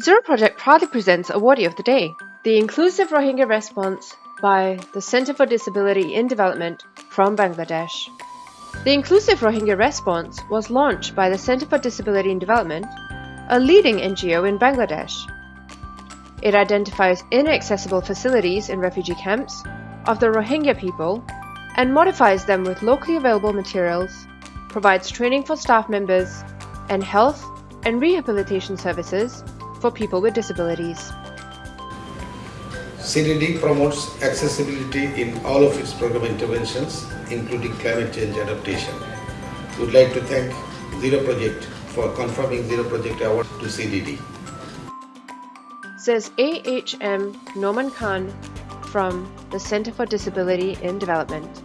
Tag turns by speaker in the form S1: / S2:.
S1: Zero Project proudly presents Awardee of the Day, the Inclusive Rohingya Response by the Center for Disability in Development from Bangladesh. The Inclusive Rohingya Response was launched by the Center for Disability in Development, a leading NGO in Bangladesh. It identifies inaccessible facilities in refugee camps of the Rohingya people and modifies them with locally available materials, provides training for staff members, and health and rehabilitation services for people with disabilities.
S2: CDD promotes accessibility in all of its program interventions, including climate change adaptation. We would like to thank Zero Project for confirming Zero Project Award to CDD.
S1: Says AHM Noman Khan from the Center for Disability in Development.